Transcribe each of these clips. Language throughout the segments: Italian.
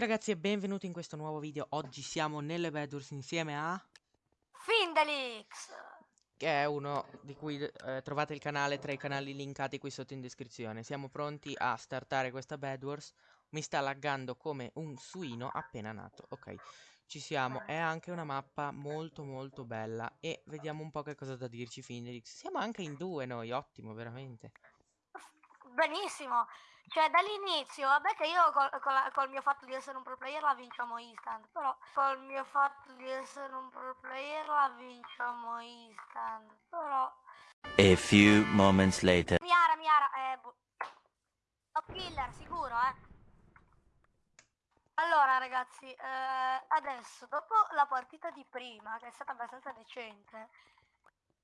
ragazzi e benvenuti in questo nuovo video. Oggi siamo nelle Bedwars insieme a... Findelix! Che è uno di cui eh, trovate il canale tra i canali linkati qui sotto in descrizione. Siamo pronti a startare questa Bedwars. Mi sta laggando come un suino appena nato. Ok, ci siamo. È anche una mappa molto molto bella. E vediamo un po' che cosa da dirci Findelix. Siamo anche in due noi, ottimo, veramente. Benissimo! Cioè, dall'inizio, vabbè che io col, col, col, mio fatto di essere un pro player la vinciamo instant, però col mio fatto di essere un pro player la vinciamo instant, però... A few moments later. Miara, Miara, eh... Top killer, sicuro, eh. Allora, ragazzi, eh, adesso, dopo la partita di prima, che è stata abbastanza decente,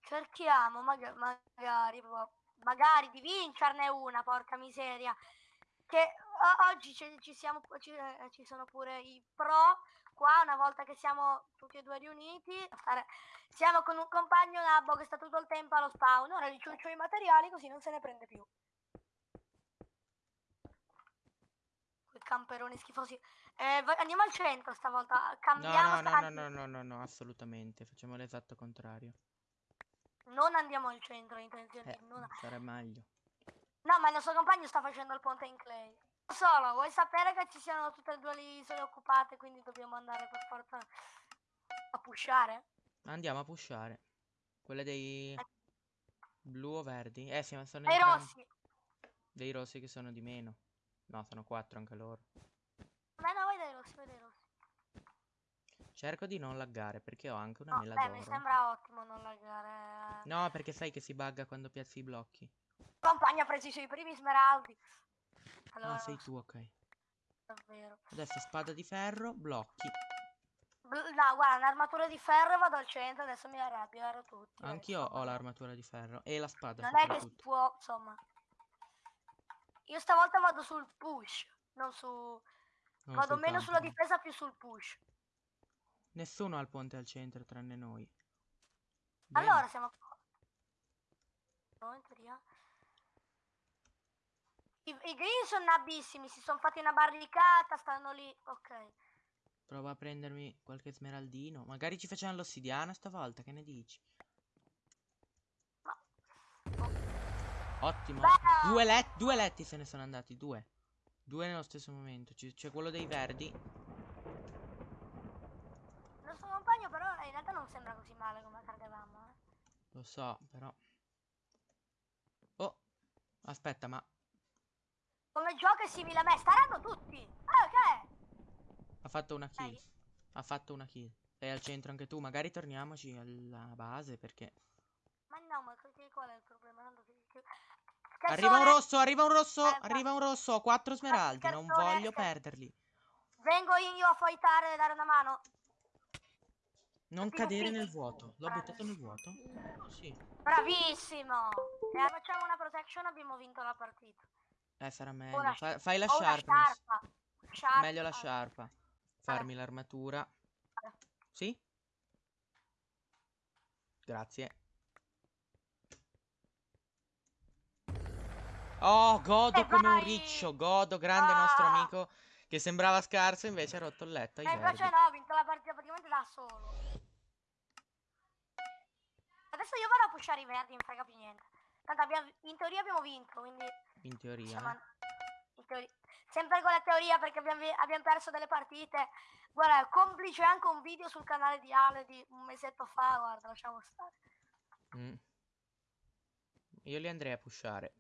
cerchiamo magari, magari magari di vincerne una, porca miseria. Che oggi ci, ci, siamo, ci, eh, ci, sono pure i pro qua, una volta che siamo tutti e due riuniti. Siamo con un compagno Nabbo che sta tutto il tempo allo spawn, ora gli ciuccio i materiali così non se ne prende più. Quei camperoni schifosi. Eh, andiamo al centro stavolta, cambiamo no, no, no, no, no, no, no, assolutamente, facciamo l'esatto contrario. Non andiamo al centro, intenzione eh, non... Sarà meglio. No, ma il nostro compagno sta facendo il ponte in clay. Solo, vuoi sapere che ci siano tutte e due le isole occupate, quindi dobbiamo andare per forza a pushare? Andiamo a pushare. Quelle dei eh. blu o verdi? Eh, sì, sono dei rossi. Dei rossi che sono di meno. No, sono quattro anche loro. Beh, no, vai dai rossi, vai dai rossi. Cerco di non laggare perché ho anche una no, mela d'oro. mi sembra ottimo non laggare. No, perché sai che si bugga quando piazzi i blocchi. Compagno ha preso i suoi primi smeraldi. Allora, ah, sei tu, ok. Davvero. Adesso spada di ferro, blocchi. No, guarda, un'armatura di ferro vado al centro, adesso mi arrabbio, ero tutti. Anch'io ho l'armatura di ferro e la spada. Non è che si può, insomma. Io stavolta vado sul push, non su... Non vado meno sulla difesa, più sul push. Nessuno ha il ponte al centro tranne noi. Bene. Allora siamo no, in teoria. I, I green sono nabissimi, si sono fatti una barricata, stanno lì. Ok. Prova a prendermi qualche smeraldino. Magari ci facciamo l'ossidiana stavolta, che ne dici? No. Ottimo. Due, let due letti se ne sono andati, due. Due nello stesso momento. C'è quello dei verdi sembra così male come credevamo, eh. Lo so, però... Oh, aspetta, ma... Come gioco è simile a me, staranno tutti! Ah, ok! Ha fatto una kill. Ehi. Ha fatto una kill. Sei al centro anche tu, magari torniamoci alla base, perché... Ma no, ma qual è il problema? Arriva un rosso, arriva un rosso, eh, arriva un rosso, ho quattro smeraldi, non voglio perderli. Vengo io a fightare e dare una mano. Non cadere nel vuoto. L'ho buttato nel vuoto? Sì. Bravissimo! E eh, facciamo una protection abbiamo vinto la partita. Eh, sarà meglio. Fa fai la sharpness. Sharpa. Meglio la sciarpa. Farmi l'armatura. Sì? Grazie. Oh, godo eh, come un riccio. Godo, grande ah. nostro amico. Che sembrava scarso, invece ha rotto il letto. E invece no, ha vinto la partita praticamente da solo. Adesso io vado a pushare i verdi, non frega più niente. Tanto abbiamo, in teoria abbiamo vinto, quindi... In teoria? Insomma, in teoria. Sempre con la teoria perché abbiamo, abbiamo, perso delle partite. Guarda, complice anche un video sul canale di Ale di un mesetto fa, guarda, lasciamo stare. Mm. Io li andrei a pushare.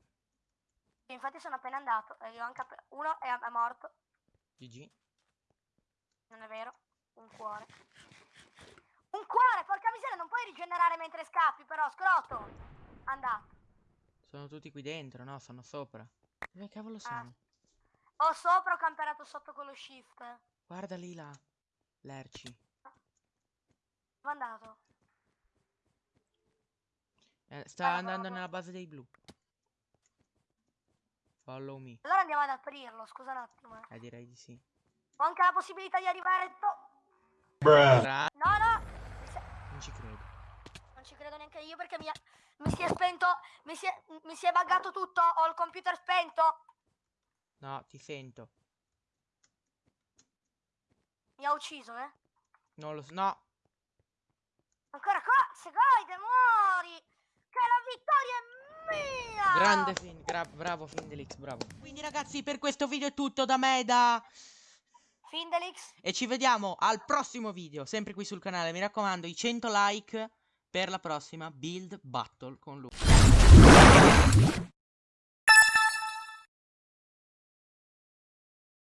Infatti sono appena andato, uno è, è morto. GG. Non è vero. Un cuore. Un cuore, porca miseria, non puoi rigenerare mentre scappi, però, scroto. Andato. Sono tutti qui dentro, no? Sono sopra. Dove cavolo ah. sono? Ah. Ho sopra, ho camperato sotto con lo shift. Guarda lì là. Lerci. Dove è andato? Eh, sta eh, andando nella base dei blu. Follow me. Allora andiamo ad aprirlo, scusa un attimo. Eh, eh direi di sì. Ho anche la possibilità di arrivare... No, no! Non ci credo. Non ci credo neanche io perché mi, mi si è spento... Mi si è, mi si è buggato tutto, ho il computer spento. No, ti sento. Mi ha ucciso, eh? Non lo so. No. Ancora qua, secondo muori! Che la vittoria è mia! Grande Fin. gra- bravo Findelix, bravo. Quindi ragazzi, per questo video è tutto da me e da... Findelix, E ci vediamo al prossimo video, sempre qui sul canale. Mi raccomando, i 100 like per la prossima Build Battle con lui.